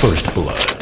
First blood.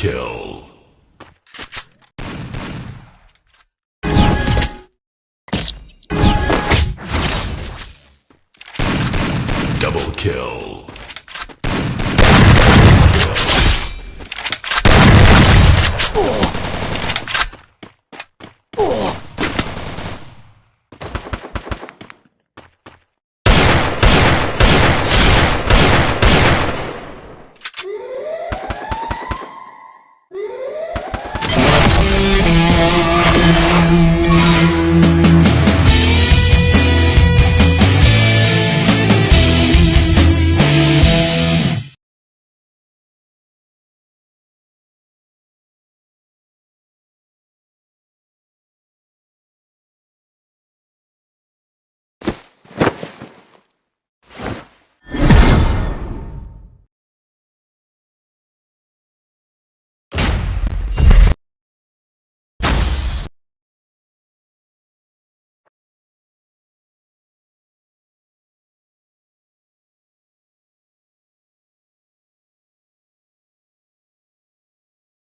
Kill. Double kill.